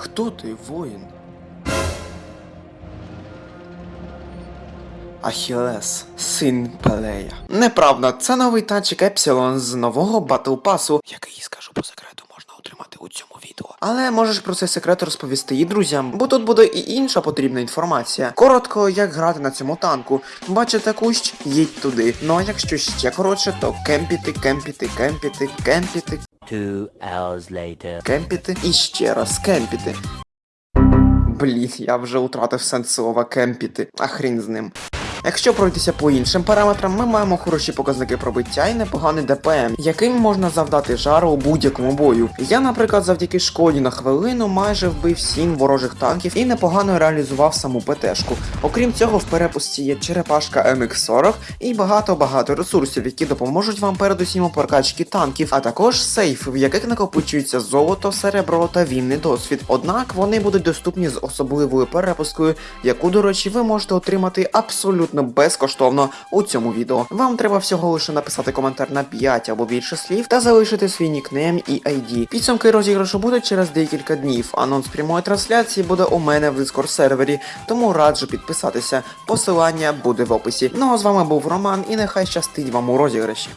Хто ти, воїн? Ахілес, син Пелея. Неправда, це новий танчик Епсилон з нового battle pass у, який, скажу по секрету, можна отримати у цьому відео. Але можеш про цей секрет розповісти і друзям, бо тут буде і інша потрібна інформація. Коротко, як грати на цьому танку. Бачите кущ, їдь туди. Ну а якщо ще коротше, то кемпіти, кемпіти, кемпіти, кемпіти, Two hours later. кемпіти і ще раз кемпіти. Блін, я вже втратив сенс слова кемпіти, а хрін з ним. Якщо пройтися по іншим параметрам, ми маємо хороші показники пробиття і непоганий ДПМ, яким можна завдати жару у будь-якому бою. Я, наприклад, завдяки шкоді на хвилину майже вбив 7 ворожих танків і непогано реалізував саму ПТшку. Окрім цього, в перепусті є черепашка MX40 і багато-багато ресурсів, які допоможуть вам передусім у прокачці танків, а також сейфи, в яких накопичується золото, серебро та вільний досвід. Однак вони будуть доступні з особливою перепускою, яку, до речі, ви можете отримати абсолютно безкоштовно у цьому відео. Вам треба всього лише написати коментар на 5 або більше слів та залишити свій нікнейм і ID. Підсумки розіграшу будуть через декілька днів. Анонс прямої трансляції буде у мене в Discord сервері, тому раджу підписатися. Посилання буде в описі. Ну а з вами був Роман, і нехай щастить вам у розіграші.